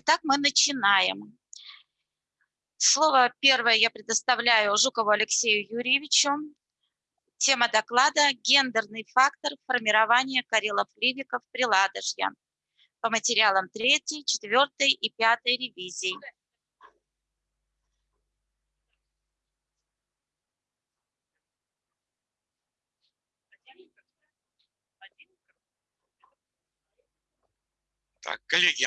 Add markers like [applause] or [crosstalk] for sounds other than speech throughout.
Итак, мы начинаем. Слово первое я предоставляю Жукову Алексею Юрьевичу. Тема доклада «Гендерный фактор формирования карелов-ливиков при Ладожье» по материалам 3, 4 и 5 ревизий. Так, коллеги,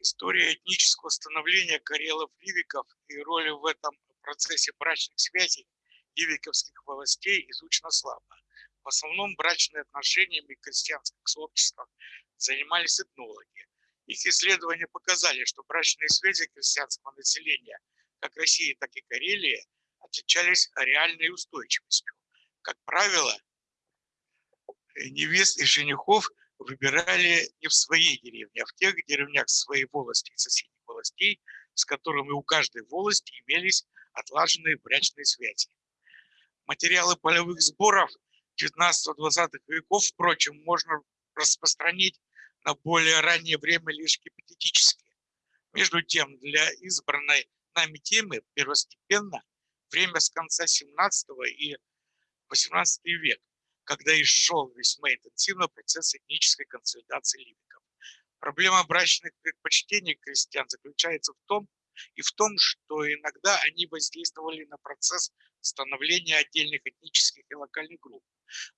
история этнического становления карелов-ливиков и роли в этом процессе брачных связей ливиковских властей изучена слабо. В основном брачными отношениями крестьянских сообществ занимались этнологи. Их исследования показали, что брачные связи крестьянского населения как России, так и Карелии отличались реальной устойчивостью. Как правило, невест и женихов выбирали не в своей деревне, а в тех деревнях своей волости и соседних властей, с которыми у каждой волости имелись отлаженные брачные связи. Материалы полевых сборов 19-20 веков, впрочем, можно распространить на более раннее время лишь гипотетически. Между тем, для избранной нами темы первостепенно время с конца 17 и 18 век, когда и шел весьма интенсивно процесс этнической консолидации ливиков. Проблема брачных предпочтений крестьян заключается в том, и в том, что иногда они воздействовали на процесс становления отдельных этнических и локальных групп,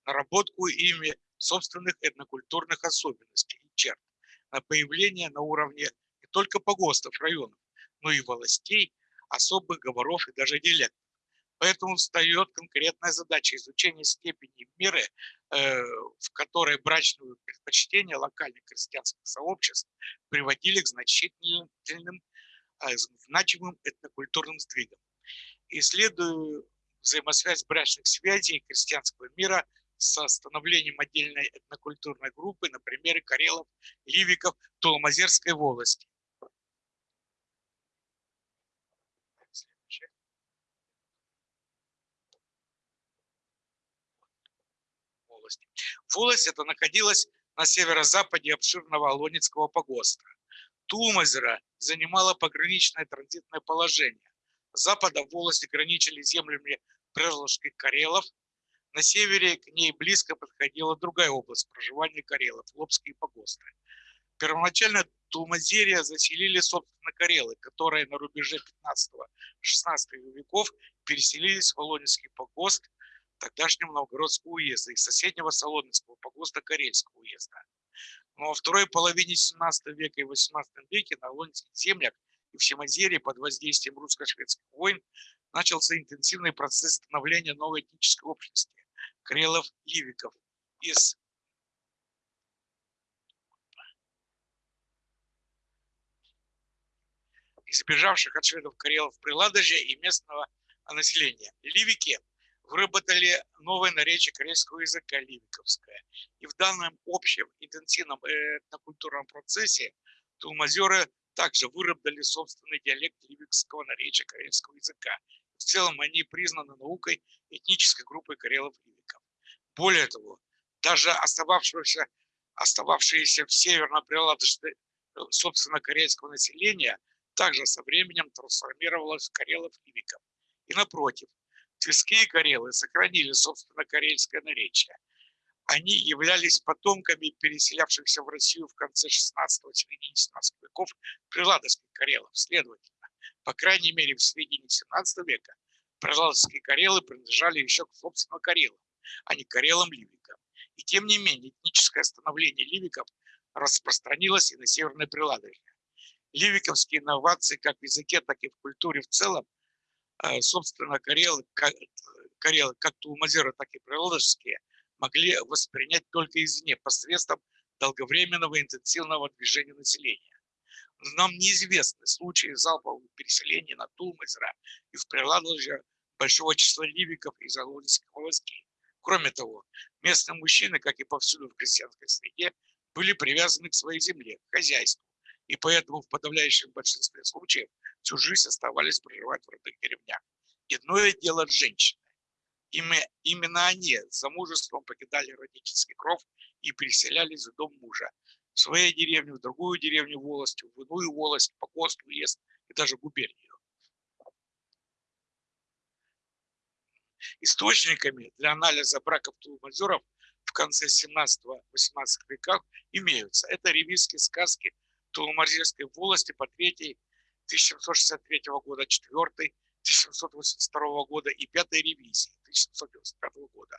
наработку ими собственных этнокультурных особенностей и черт, на появление на уровне не только погостов районов, но и властей, особых говоров и даже диалектов. Поэтому встает конкретная задача изучения степени меры, э, в которой брачные предпочтения локальных крестьянских сообществ приводили к значительным, э, значимым этнокультурным сдвигам. Исследуя взаимосвязь брачных связей крестьянского мира со становлением отдельной этнокультурной группы на примере карелов, ливиков Тулмазерской волости. Волость это находилась на северо-западе обширного Алонецкого погоста. Тумазера занимала пограничное транзитное положение. С запада волости граничили землями Прежловских Карелов. На севере к ней близко подходила другая область проживания Карелов – Лобские погосты. Первоначально Тулмазерия заселили, собственно, Карелы, которые на рубеже 15-16 веков переселились в Волонецкий погост – тогдашнего Новгородского уезда и соседнего Соломенского погоста Карельского уезда. Но во второй половине 17 века и 18 веке на Лонских землях и в Семозерии под воздействием русско-шведских войн начался интенсивный процесс становления новой этнической общности – карелов-ливиков из избежавших от шведов карелов при и местного населения. Ливики – выработали новое наречие корейского языка ливиковское. И в данном общем интенсивном этнокультурном процессе тулмазеры также выработали собственный диалект ливикского наречия корейского языка. В целом они признаны наукой этнической группы карелов-ливиков. Более того, даже остававшиеся, остававшиеся в северном приладочной собственно корейского населения также со временем трансформировалось в карелов-ливиков. И напротив, Тверские карелы сохранили, собственно, карельское наречие. Они являлись потомками переселявшихся в Россию в конце 16-го, середине 17 веков приладовских карелов. Следовательно, по крайней мере, в середине 17 века приладовские карелы принадлежали еще к, собственно, карелам, а не карелам-ливикам. И тем не менее, этническое становление ливиков распространилось и на Северное Приладожье. Ливиковские инновации как в языке, так и в культуре в целом собственно, карелы, карелы как тулмазеры, так и приладожские, могли воспринять только извне, посредством долговременного интенсивного движения населения. Нам неизвестны случаи залпового переселения на Тулмазера и в Приладоже большого числа ливиков из Алонских властей. Кроме того, местные мужчины, как и повсюду в крестьянской среде, были привязаны к своей земле, к хозяйству, и поэтому в подавляющем большинстве случаев всю жизнь оставались проживать в родных деревнях. Иное дело женщины. Именно они за мужеством покидали родительский кров и переселялись в дом мужа. в своей деревне, в другую деревню волости, в иную волость, по ГОСТ, уезд и даже губернию. Источниками для анализа браков тулмазеров в конце 17-18 веков имеются. Это ревизские сказки Тулмазерской волости по 3 1763 года, 4 1782 года и 5 ревизии 1795 года.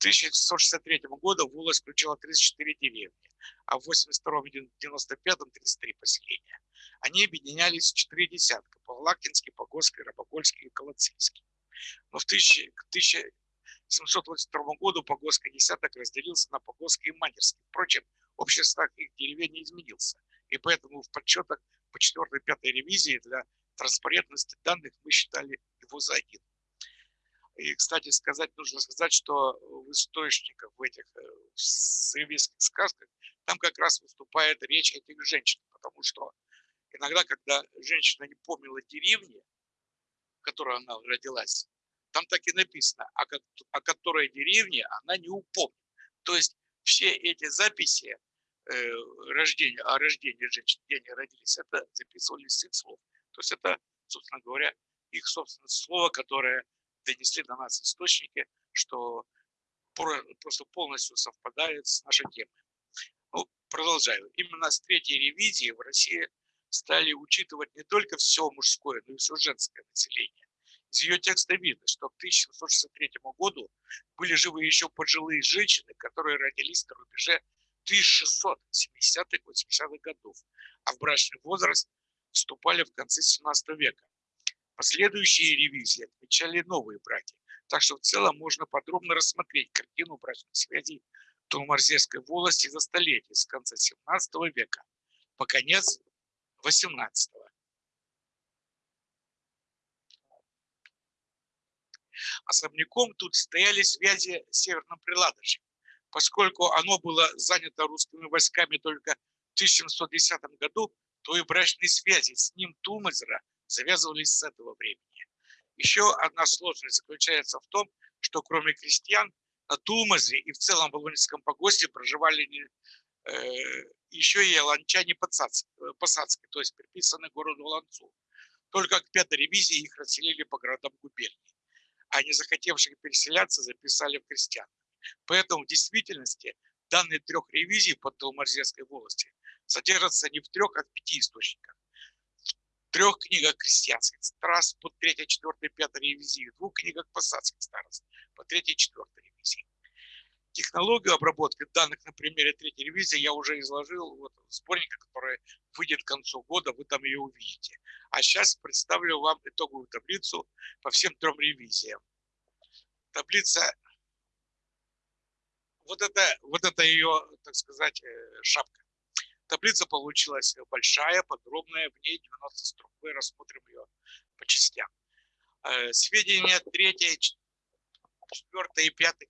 1763 года волость включила 34 деревни, а в 82-95 33 поселения. Они объединялись в четыре десятка – Павлактинский, Погорский, Рабогольский и Колоцийский. Но в 1782 году Погорский десяток разделился на Погорский и Манерский. Впрочем, общий состав их деревень не изменился, и поэтому в подсчетах по 4-5 ревизии для транспарентности данных мы считали его за один. И, кстати, сказать, нужно сказать, что в источниках, в этих э, сырийских сказках, там как раз выступает речь этих женщин, потому что иногда, когда женщина не помнила деревни, в которой она родилась, там так и написано, о, о которой деревне она не упомнит. То есть все эти записи рождения, о рождении женщин, где они родились, это записывались с их слов. То есть это, собственно говоря, их собственное слово, которое донесли до нас источники, что просто полностью совпадает с нашей темой. Ну, продолжаю. Именно с третьей ревизии в России стали учитывать не только все мужское, но и все женское население. Из ее текста видно, что к 1763 году были живы еще пожилые женщины, которые родились на рубеже 1670-80-х годов, а в брачный возраст вступали в конце 17 века. Последующие ревизии отмечали новые браки, так что в целом можно подробно рассмотреть картину брачных связей Тулмарзерской волости за столетие с конца 17 века по конец 18 -го. Особняком тут стояли связи с Северным Приладожьем, поскольку оно было занято русскими войсками только в 1710 году, то и брачные связи с ним Тулмазера завязывались с этого времени. Еще одна сложность заключается в том, что кроме крестьян на Тулмазе и в целом в Волынском погосте проживали э, еще и ланчане посадские, то есть приписанные городу Ланцу. Только к пятой ревизии их расселили по городам губернии, а не захотевших переселяться записали в крестьян. Поэтому в действительности данные трех ревизий по Толмарзерской волости содержатся не в трех, а в пяти источниках трех книгах крестьянских старост по третьей, четвертой, пятой ревизии, в двух книгах посадских старост по третьей, четвертой ревизии. Технологию обработки данных на примере третьей ревизии я уже изложил вот, в сборнике, который выйдет к концу года, вы там ее увидите. А сейчас представлю вам итоговую таблицу по всем трем ревизиям. Таблица, вот это, вот это ее, так сказать, э, шапка. Таблица получилась большая, подробная, в ней 90 строк. Мы рассмотрим ее по частям. Э, сведения 3, 4 и 5 э,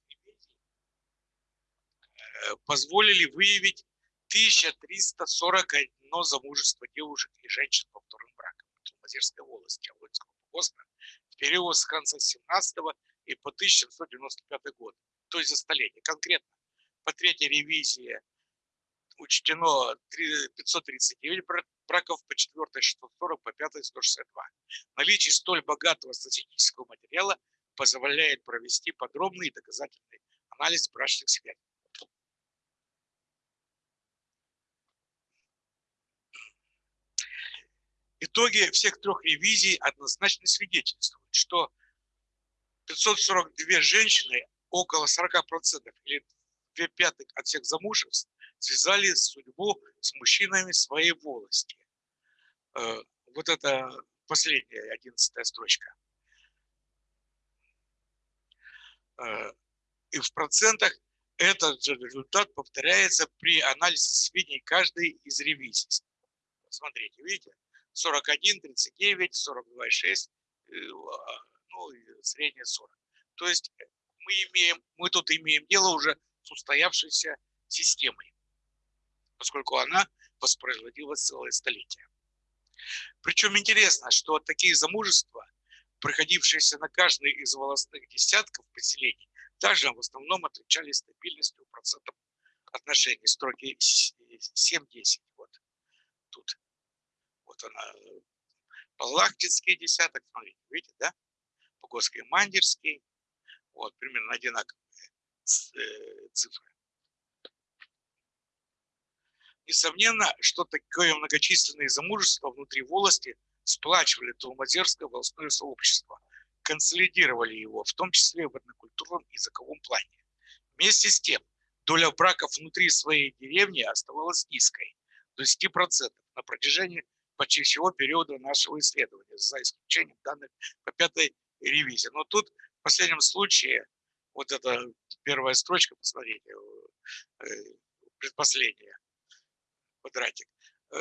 позволили выявить 1341 замужество девушек и женщин по вторым бракам в Лазерской волости Волынского погоста в период с конца 17 и по 1795 год, то есть за столетие. Конкретно по третьей ревизии учтено 539 браков, по четвертой 640, по пятой 162. Наличие столь богатого статистического материала позволяет провести подробный и доказательный анализ брачных связей. Итоги всех трех ревизий однозначно свидетельствуют, что 542 женщины, около 40% или 2 пятых от всех замужеств, связали судьбу с мужчинами своей волости. Э, вот это последняя, одиннадцатая строчка. Э, и в процентах этот же результат повторяется при анализе сведений каждой из ревизий. Смотрите, видите? 41, 39, 42,6, ну средняя 40. То есть мы, имеем, мы тут имеем дело уже с устоявшейся системой поскольку она воспроизводилась целое столетие. Причем интересно, что такие замужества, проходившиеся на каждой из волостных десятков поселений, также в основном отличались стабильностью процентов отношений. Строки 7-10. Вот тут. Вот она. Палахтинский десяток, смотрите, видите, да? Погосский Мандерский. Вот, примерно одинаковые э, цифры. Несомненно, что такое многочисленные замужества внутри волости сплачивали Толмазерское волостное сообщество, консолидировали его, в том числе в однокультурном языковом плане. Вместе с тем, доля браков внутри своей деревни оставалась низкой, до 10% на протяжении почти всего периода нашего исследования, за исключением данных по пятой ревизии. Но тут в последнем случае, вот эта первая строчка, посмотрите, э, предпоследняя, квадратик, э,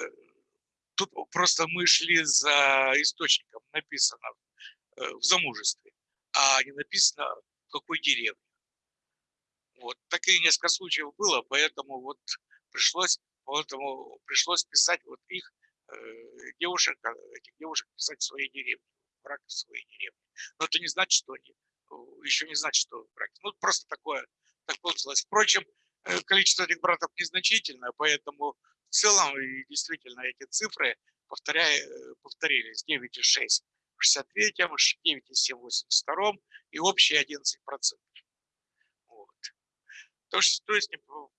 тут просто мы шли за источником, написано э, в замужестве, а не написано в какой деревне. Вот, такие несколько случаев было, поэтому вот пришлось, поэтому пришлось писать вот их девушек, этих девушек писать в своей деревне, брак в своей деревне. Но это не значит, что они, еще не значит, что брак. Ну, просто такое, так получилось. Впрочем, количество этих братов незначительное, поэтому в целом, и действительно, эти цифры повторяя, э, повторились 9,6 в 63-м, 9,7 в 82-м и общие 11%. Вот. То, есть, то есть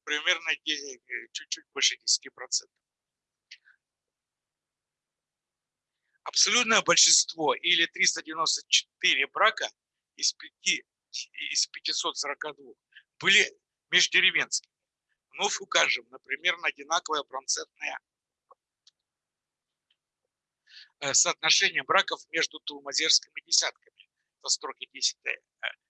примерно э, чуть-чуть больше 10%. Абсолютное большинство или 394 брака из, 5, из 542 были междеревенскими вновь укажем на примерно одинаковое процентное э, соотношение браков между тулмазерскими десятками, это строки 10,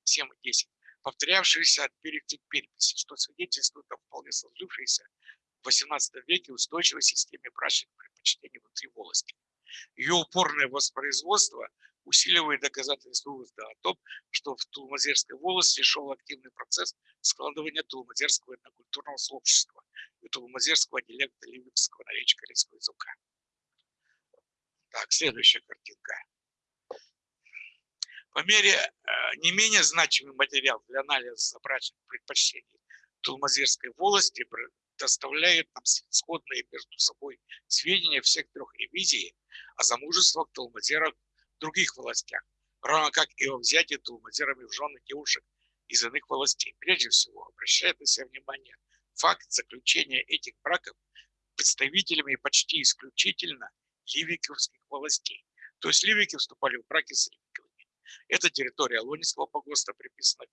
7 и 10, повторявшиеся от переписи к переписи, что свидетельствует о вполне сложившейся в 18 веке устойчивой системе брачных предпочтений внутри волости. Ее упорное воспроизводство усиливает доказательства вывода о том, что в Тулмазерской волости шел активный процесс складывания Тулмазерского этнокультурного сообщества и Тулмазерского диалекта ливикского корейского языка. Так, следующая картинка. По мере э, не менее значимый материал для анализа брачных предпочтений Тулмазерской волости предоставляет нам сходные между собой сведения всех трех ревизий о замужествах Тулмазеров других властях, равно как и о взятии тулмазерами в жены девушек из иных властей. Прежде всего, обращает на себя внимание факт заключения этих браков представителями почти исключительно ливиковских властей. То есть ливики вступали в браки с ливиковыми. Это территория Лонинского погоста, приписана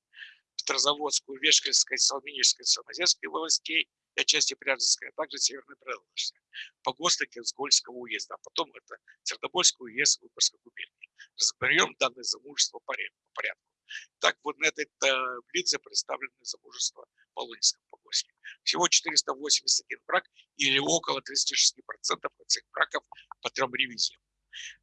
Петрозаводскую, Вешкальской, Салминической, Самозерской властей, и отчасти Пряжинской, а также Северной Прилучской, погосты Кенсгольского уезда, а потом это Сердобольский уезд Выборгской губернии. Разберем данное замужество по порядку. Так вот на этой таблице представлены замужества по Лунинскому погосте. Всего 481 брак или около 36% от всех браков по трем ревизиям.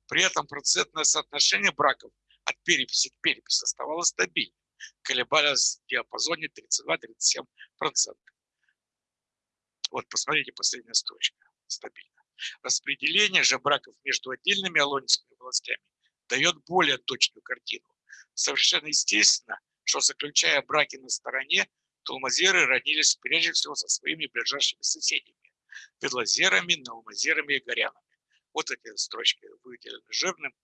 При этом процентное соотношение браков от переписи к переписи оставалось стабильным, колебалось в диапазоне 32-37%. Вот, посмотрите, последняя строчка, стабильно. Распределение же браков между отдельными алонинскими властями дает более точную картину. Совершенно естественно, что заключая браки на стороне, тулмазеры родились прежде всего со своими ближайшими соседями, ведлазерами, наумазерами и горянами. Вот эти строчки выделены жирным.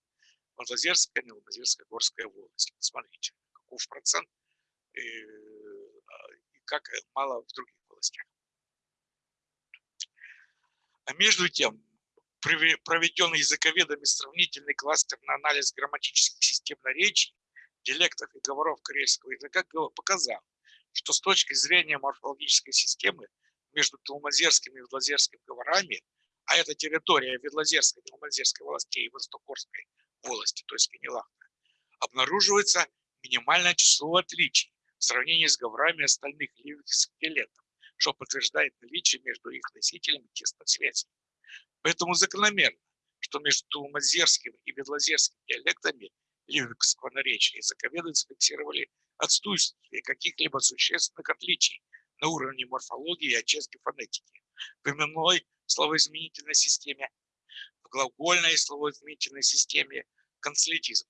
Монлазерская, Новомазерская, Горская волость. Смотрите, каков процент и, а, и как мало в других властях. А между тем, проведенный языковедами сравнительный кластерный анализ грамматических систем наречий, диалектов и говоров корейского языка показал, что с точки зрения морфологической системы между Тулмазерским и Ведлазерским говорами, а это территория Ведлазерской, Тулмазерской властей и Востокорской волости, то есть Канилахта, обнаруживается минимальное число отличий в сравнении с говорами остальных ливийских диалектов что подтверждает наличие между их носителями тесной связи. Поэтому закономерно, что между Тулмазерским и Бедлазерским диалектами ливикского наречия языковеды зафиксировали отсутствие каких-либо существенных отличий на уровне морфологии и отчасти фонетики, в именной словоизменительной системе, в глагольной словоизменительной системе консолитизм.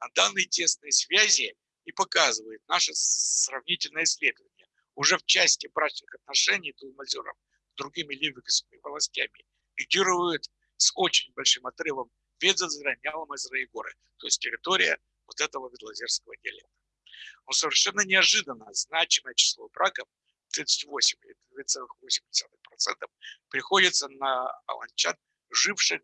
А данные тесные связи и показывает наше сравнительное исследование уже в части брачных отношений Тулмазеров в другими ливиковскими властями лидирует с очень большим отрывом Ведзазра, Няломазра и то есть территория вот этого ведлазерского диалекта. Но совершенно неожиданно значимое число браков 38 или 2,8% приходится на аланчан, живших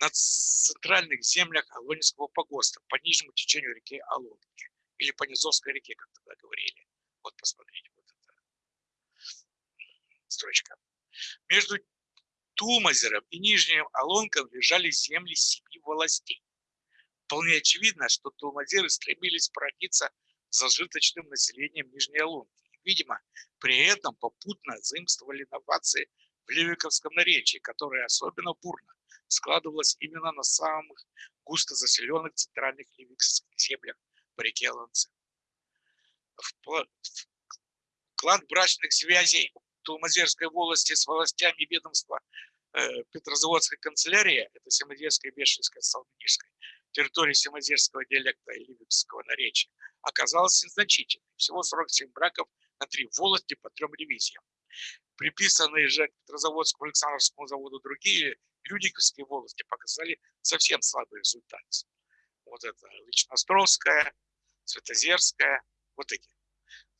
на центральных землях Алонинского погоста по нижнему течению реки Алонки или по Низовской реке, как тогда говорили. Вот посмотрите, вот эта строчка. Между Тулмазером и Нижним Алонком лежали земли семи властей. Вполне очевидно, что тулмазеры стремились породиться зажиточным населением Нижней Алонки. Видимо, при этом попутно заимствовали инновации в Левиковском наречии, которое особенно бурно складывалось именно на самых густо заселенных центральных ливикских землях по реке Ланце. Вклад брачных связей Тулмазерской волости с властями ведомства э, Петрозаводской канцелярии, это Семодерская, Бешевская, Салманишская, территории Семозерского диалекта и Ливикского наречия, оказалась незначительной. Всего 47 браков на три волости по трем ревизиям. Приписанные же к Петрозаводскому Александровскому заводу другие Людиковские волости показали совсем слабый результат. Вот это Личностровская, Светозерская, вот эти.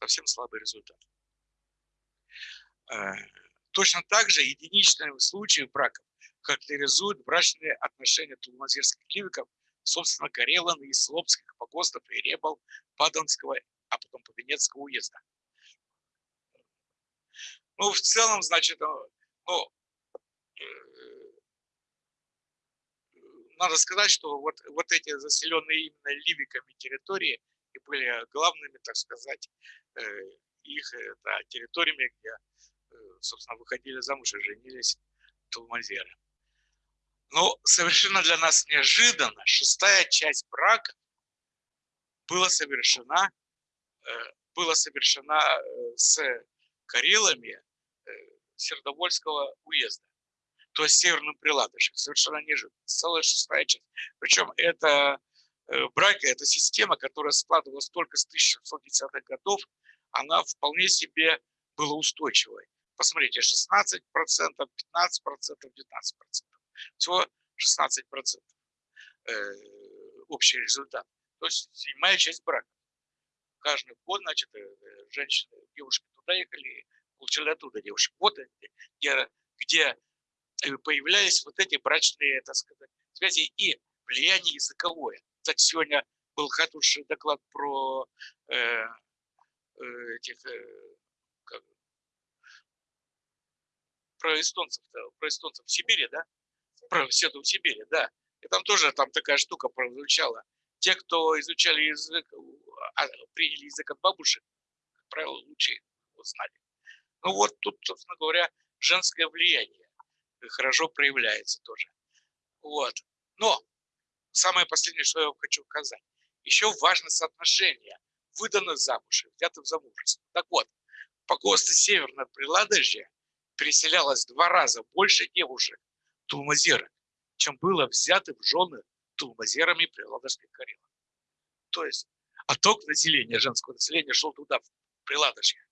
Совсем слабый результат. Э, точно так же единичные случаи браков характеризуют брачные отношения тулмазирских ливиков, собственно, Карелан и Слобских погостов и Ребал, Паданского, а потом Повенецкого уезда. Ну, в целом, значит, ну, надо сказать, что вот, вот эти заселенные именно ливиками территории и были главными, так сказать, э, их это, территориями, где, э, собственно, выходили замуж и женились тулмазеры. Но совершенно для нас неожиданно шестая часть брака была совершена, э, была совершена с Карелами Сердовольского уезда то есть Северным Приладышем. Совершенно неожиданно. Целая шестая часть. Причем это э, брака, эта система, которая складывалась только с 1710-х годов, она вполне себе была устойчивой. Посмотрите, 16%, 15%, 19%. Всего 16% э, общий результат. То есть седьмая часть брака. Каждый год, значит, э, женщины, девушки туда ехали, получили оттуда девушек. Вот где, где появлялись вот эти брачные, так сказать, связи и влияние языковое. Кстати, сегодня был хороший доклад про э, э, этих, э, как, про эстонцев, про эстонцев в Сибири, да? Про седу в Сибири, да. И там тоже там такая штука прозвучала. Те, кто изучали язык, а, приняли язык от бабушек, как правило, лучше его знали. Ну вот тут, собственно говоря, женское влияние хорошо проявляется тоже. Вот. Но самое последнее, что я вам хочу сказать. Еще важно соотношение выданных замуж и взятых в замужество. Так вот, по ГОСТу Северное Приладожье переселялось в два раза больше девушек тулмазерок, чем было взято в жены тулмазерами Приладожской Карелы. То есть отток населения, женского населения шел туда, в Приладожье.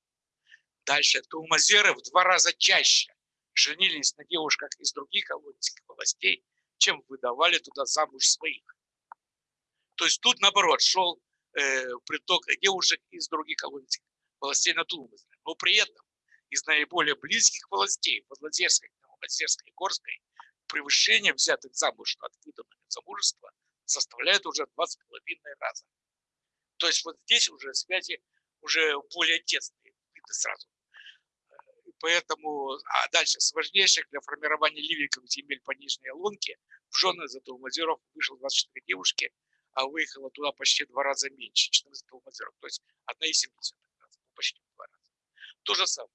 Дальше тулмазеры в два раза чаще женились на девушках из других колонийских властей, чем выдавали туда замуж своих. То есть тут, наоборот, шел э, приток девушек из других колонийских властей на Тулмазе. Но при этом из наиболее близких властей, Подлазерской, Новозерской и Горской, превышение взятых замуж от выданного замужества составляет уже 2,5 раза. То есть вот здесь уже связи уже более тесные, видно сразу поэтому, а дальше, с для формирования ливиков земель по Нижней Лунке в жены за Толмазеров вышло 24 девушки, а выехало туда почти в два раза меньше, 14 Толмазеров, то есть 1,7 раза, ну, почти в два раза. То же самое.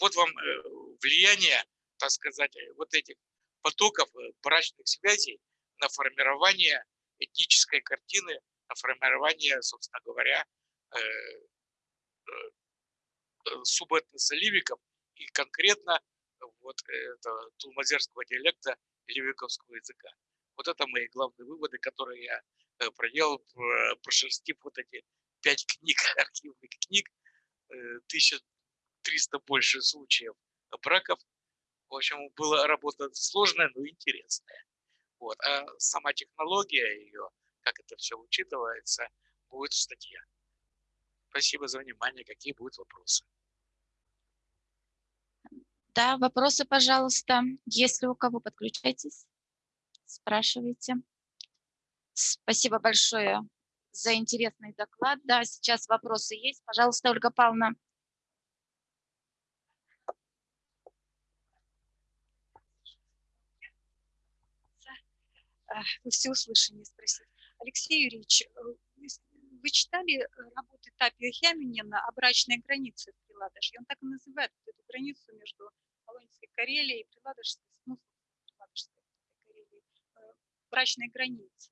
Вот вам э, влияние, так сказать, вот этих потоков э, брачных связей на формирование этнической картины, на формирование, собственно говоря, э, субэтноса ливиков и конкретно вот это тулмазерского диалекта ливиковского языка. Вот это мои главные выводы, которые я э, проделал, прошерстив вот эти пять книг, [laughs] архивных книг, 1300 э, больше случаев браков В общем, была работа сложная, но интересная. Вот. А сама технология ее, как это все учитывается, будет в статье. Спасибо за внимание. Какие будут вопросы? Да, вопросы, пожалуйста. Если у кого, подключайтесь, спрашивайте. Спасибо большое за интересный доклад. Да, сейчас вопросы есть. Пожалуйста, Ольга Павловна. во всеуслышание спросить. Алексей Юрьевич, э, вы вы читали э, работы Тапио Хяминина о брачной границе в Приладожье? Он так и называет эту границу между Полонской Карелией и Приладожской, ну, Приладожской Карелией, э, брачной границы.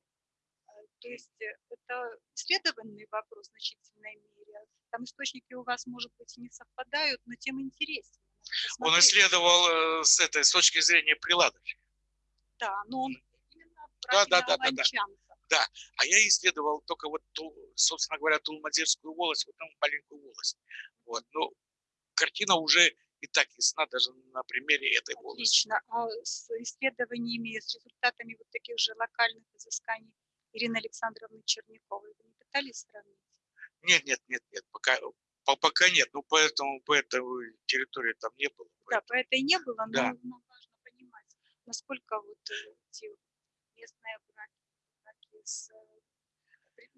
Э, То есть э, это исследованный вопрос в значительной мере. Там источники у вас, может быть, и не совпадают, но тем интереснее. Он исследовал с этой с точки зрения приладов. Да, но он именно Да, да, да, да, да. аланчанцев. А я исследовал только вот, ту, собственно говоря, Тулмазерскую волость, вот там маленькую волость. Вот. Но картина уже и так ясна даже на примере этой волости. Отлично. А с исследованиями, с результатами вот таких же локальных изысканий Ирины Александровны Черняковой вы не пытались сравнить? Нет, нет, нет, нет, пока, по- пока нет. Ну, поэтому по этой территории там не было. Да, по этой не было, но Да. нам важно понимать, насколько вот э, эти местные браки, браки с э,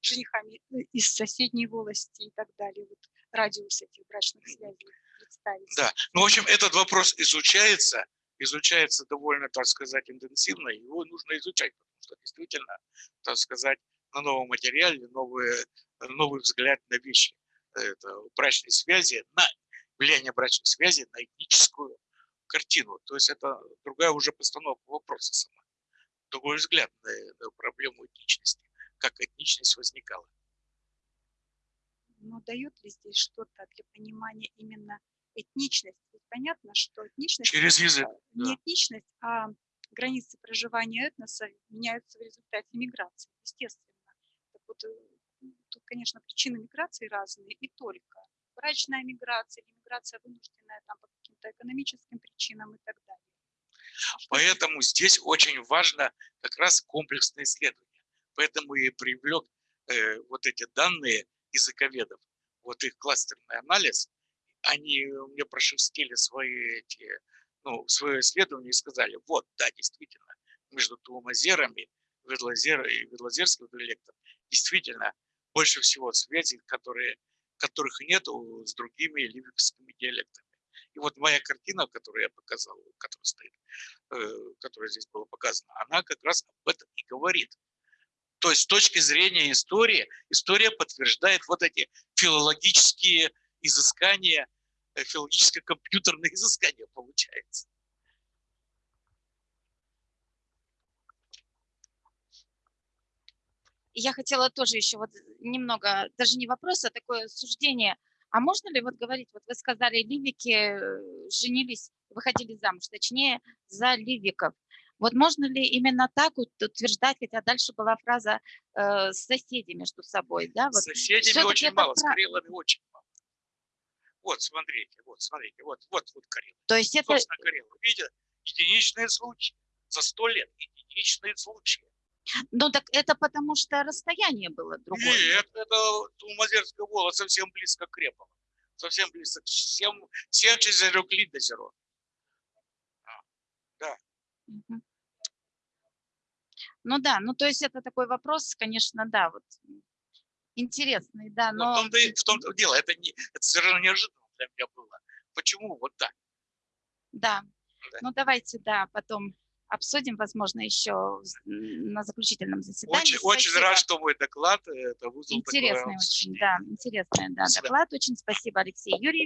женихами э, из соседней волости и так далее, вот радиус этих брачных связей представить. Да, ну, в общем, этот вопрос изучается, изучается довольно, так сказать, интенсивно, его нужно изучать, потому что действительно, так сказать, на новом материале новые, новый взгляд на вещи. Это брачные связи, на влияние брачных связей на этническую картину. То есть это другая уже постановка вопроса сама. Другой взгляд на, на проблему этничности, как этничность возникала. Но дает ли здесь что-то для понимания именно этничности? Ведь понятно, что этничность Через язык. э, не этничность, а границы проживания этноса меняются в результате миграции, естественно. Так вот, э, тут, конечно, причины миграции разные, и только. Брачная миграция миграция вынужденная там, по каким-то экономическим причинам и так далее. А? Поэтому здесь очень важно как раз комплексное исследование. Поэтому и привлек э, вот эти данные языковедов, вот их кластерный анализ, они мне прошерстили свои эти, ну, свое исследование и сказали, вот, да, действительно, между Туумазерами, Ведлазер и Ведлазерским диалектом действительно больше всего связей, которые, которых нет с другими ливикскими диалектами. И вот моя картина, которую я показал, которая стоит, э, которая здесь была показана, она как раз об этом и говорит. То есть с точки зрения истории, история подтверждает вот эти филологические изыскания, э, филологическо-компьютерные [laughs] изыскания получается. Я хотела тоже еще вот немного, даже не вопрос, а такое суждение. А можно ли вот говорить, вот вы сказали, ливики э, женились, выходили замуж, точнее, за ливиков. Вот можно ли именно так утверждать, хотя дальше была фраза э, «соседи между собой», да? Вот С соседями очень это мало, с пра- карелами очень мало. Вот, смотрите, вот, смотрите, вот, вот, вот Карелы. То есть это, Собственно, Карелы. Видите, единичные случаи. За сто лет единичные случаи. ну так это потому что расстояние было другое. Нет, это Тулмазерская вола совсем близко к Репово. Совсем близко. Всем, всем через Рюклин до Зеро. Мгм. Ну да, ну то есть это такой вопрос, конечно, да, вот интересный, да, Вот но в том-то в том-то дело. Это, не, это совершенно неожиданно для меня было. Почему вот так? да. Да. Ну давайте, да, потом обсудим, возможно, еще на заключительном заседании. Очень, очень рад, что мой доклад э, это вызвал такое Интересный очень, обсуждение. да, интересный, да, доклад. Очень спасибо, Алексей Юрьевич.